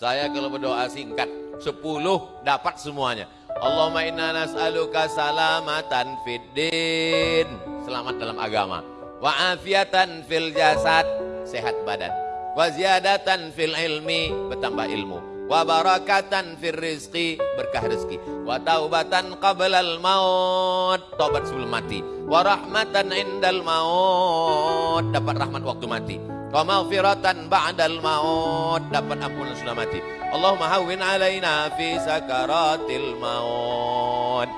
Saya kalau berdoa singkat, sepuluh dapat semuanya. Allahumma inna nas'aluka salamatan fid din. Selamat dalam agama. Wa afiatan fil jasad, sehat badan. Wa ziyadatan fil ilmi, bertambah ilmu. Wa barakatan fil rizqi, berkah rezeki. Wa taubatan qablal maut, tobat sebelum mati. Wa rahmatan indal maut, dapat rahmat waktu mati. Wa maghfiratan ba'dal maut, dapat ampunan sudah mati. Allahumma hawwin alaina fi sakaratil maut.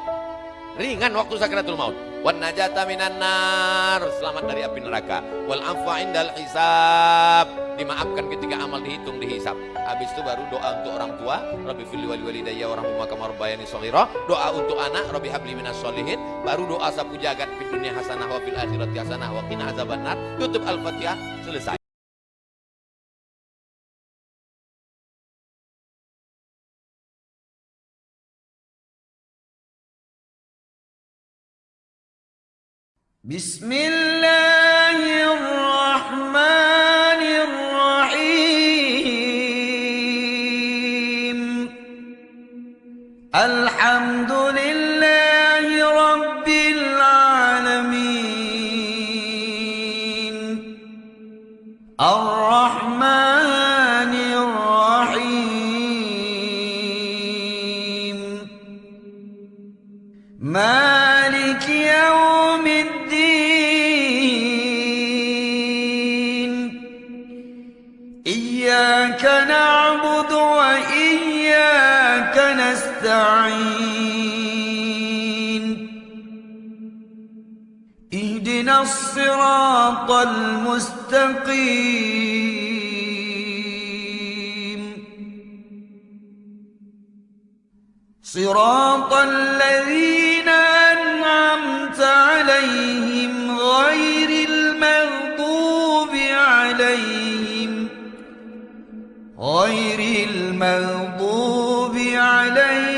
Ringan waktu sakaratul maut. Wan najata minan nar, selamat dari api neraka. Wal afwa indal hisab, dimaafkan ketika amal dihitung dihisab. Habis itu baru doa untuk orang tua, Rabbi fil wali walidayya wa rahmuhuma kama rabbayani shaghira. Doa untuk anak, Rabbi habli minas sholihin. Baru doa sapu jagat fid dunya hasanah wa fil akhirati hasanah wa qina azabannar. Tutup Al-Fatihah, selesai. بسم الله الرحمن الرحيم. الحمد لله رب العالمين. الرحمن الرحيم. مالك يوم إياك نعبد وإياك نستعين. اهدنا الصراط المستقيم. صراط الذين أنعمت عليهم غير المغضوب عليهم غير المغضوب عليه